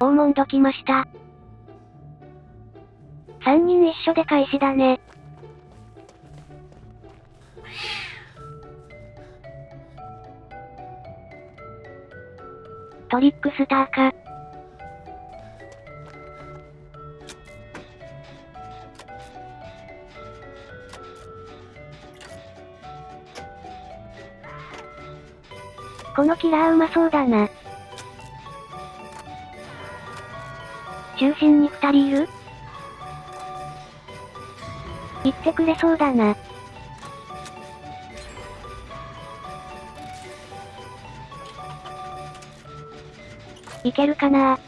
大門どきました。三人一緒で開始だね。トリックスターか。このキラーうまそうだな。中心に二人いる？言ってくれそうだな。いけるかな？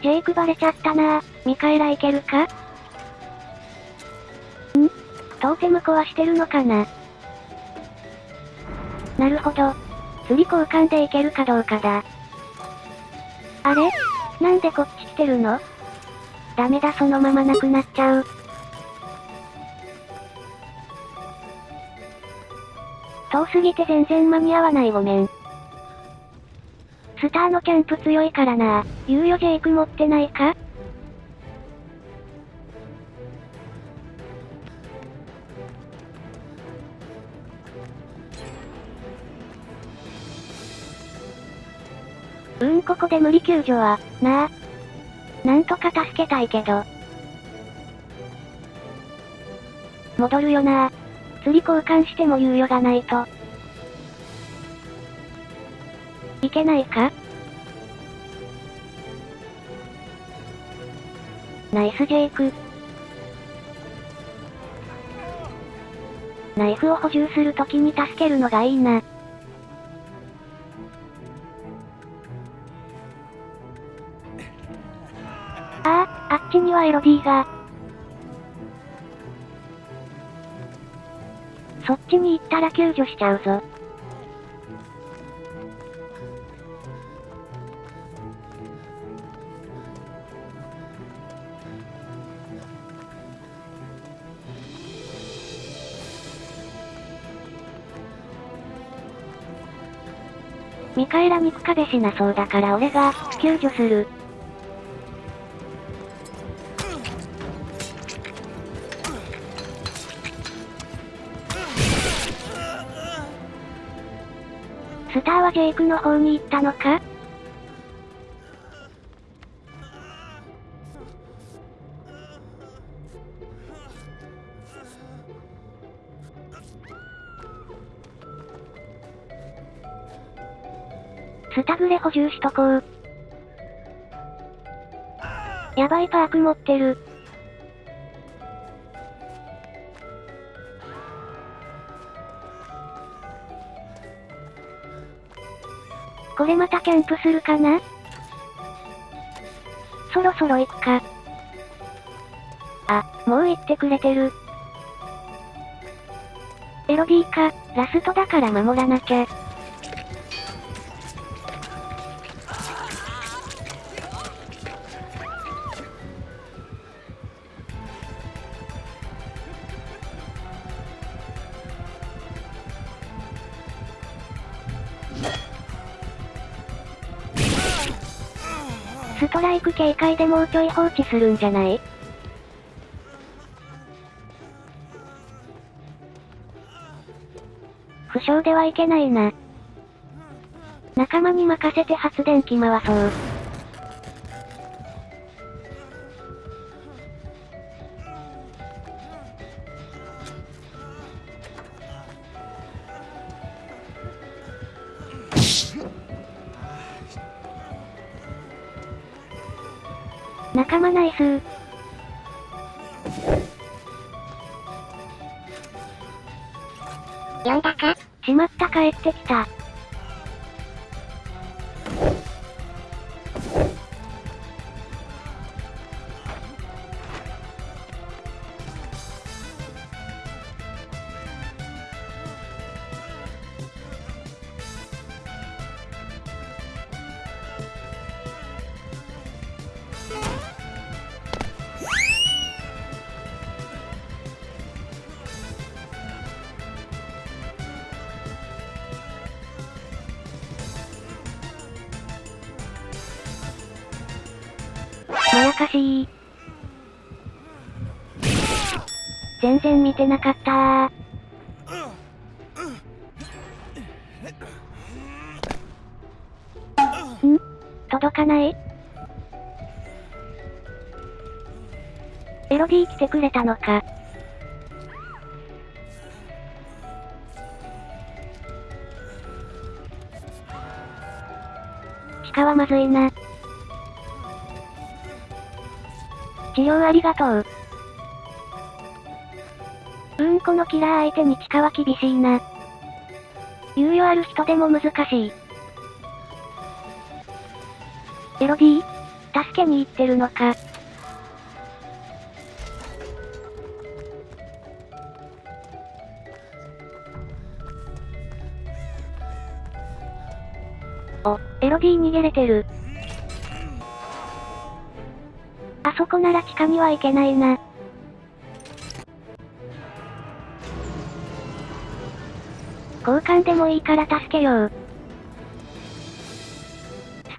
ジェイクバレちゃったな。ミカエラいけるか？ん？トーテム壊してるのかな？なるほど。釣り交換でいけるかどうかだ。あれ？なんでこっち来てるの？ダメだそのままなくなっちゃう。遠すぎて全然間に合わないごめん。スターのキャンプ強いからな猶予ジェイク持ってないか？うーんここで無理救助は、なあ。なんとか助けたいけど。戻るよな釣り交換しても猶予がないと。いけないか？ナイスジェイク。ナイフを補充するときに助けるのがいいな。にはエロディが。そっちに行ったら救助しちゃうぞ。ミカエラ肉壁しなそうだから俺が、救助する。スターはジェイクの方に行ったのか？スタグレ補充しとこう。やばいパーク持ってる。これまたキャンプするかな？そろそろ行くか。あ、もう行ってくれてる。エロディか、ラストだから守らなきゃ。ストライク警戒でもうちょい放置するんじゃない？負傷ではいけないな。仲間に任せて発電機回そう。仲間ナイス呼んだか？しまった帰ってきた。しい。全然見てなかったー。ん？届かない？エロディー来てくれたのか。鹿はまずいな。治療ありがとう。うーんこのキラー相手に地下は厳しいな。猶予ある人でも難しい。エロディ助けに行ってるのか。お、エロディ逃げれてる。あそこなら地下には行けないな。交換でもいいから助けよう。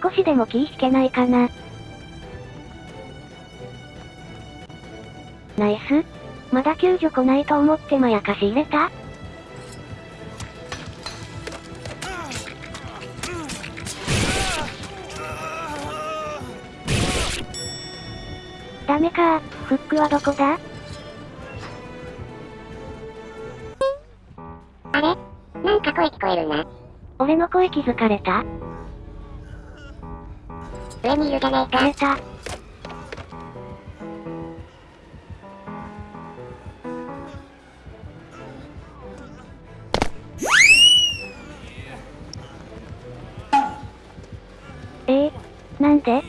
少しでも気引けないかな。ナイス。まだ救助来ないと思ってまやかし入れた？ダメかフックはどこだ？あれ？なんか声聞こえるな。俺の声気づかれた？上にいるじゃねえか。バレた。え？ー、なんで？